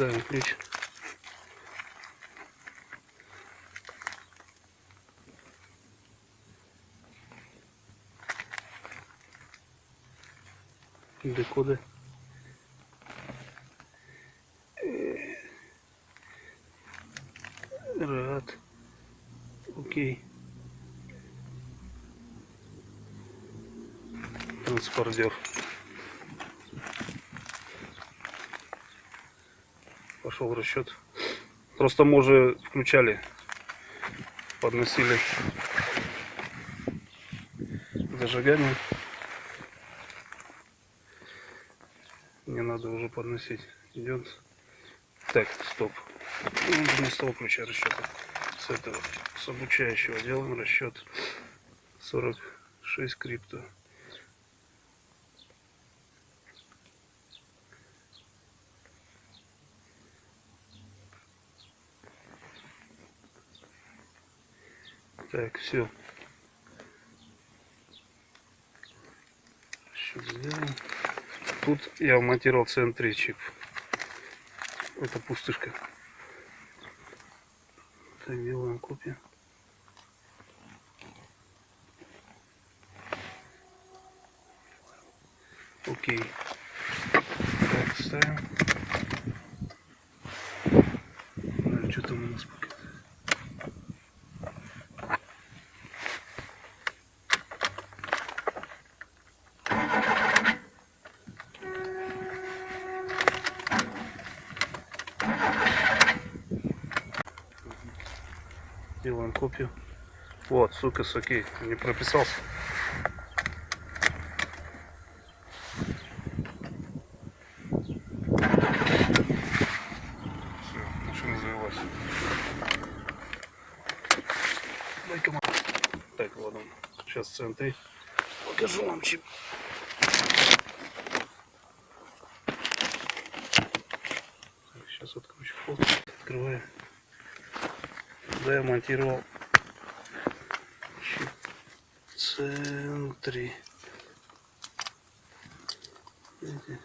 ставим ключ. Декоды. Рад. Окей. Транспордер. Пошел расчет. Просто мы уже включали, подносили зажигание. Не надо уже подносить. Идет. Так, стоп. Ну, Не с того ключа расчета. С этого, с обучающего делаем расчет 46 крипто. Так, все. Тут я вмонтировал в центре чип. Это пустышка. Так, делаем копию. Окей. Так, ставим. Делаем копию. Вот, сука, с окей. Не прописался. Так, ладно. Сейчас центы. Покажу вам чип. Сейчас откручу вход. Открываю куда я монтировал центре. Видите?